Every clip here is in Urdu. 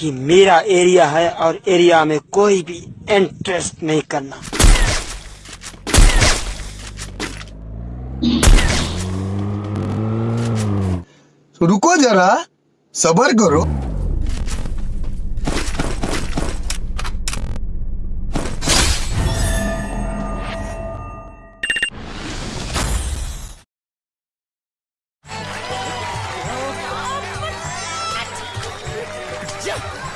یہ میرا ایریا ہے اور ایریا میں کوئی بھی انٹرسٹ نہیں کرنا۔ رکو ذرا۔ صبر کرو Yeah!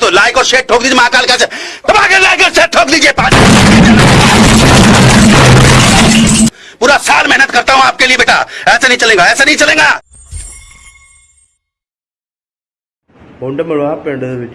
تو لائک اور شیٹ ٹھوک دیجیے مہاکال کا لائک اور شیٹ ٹھوک دیجیے پورا سال محنت کرتا ہوں آپ کے لیے بیٹا۔ ایسا نہیں چلے گا ایسا نہیں چلے گا۔ ਮੁੰਡ ਮਿਲਵਾ ਪਿੰਡ ਦੇ ਵਿੱਚ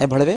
ہے بھڑوے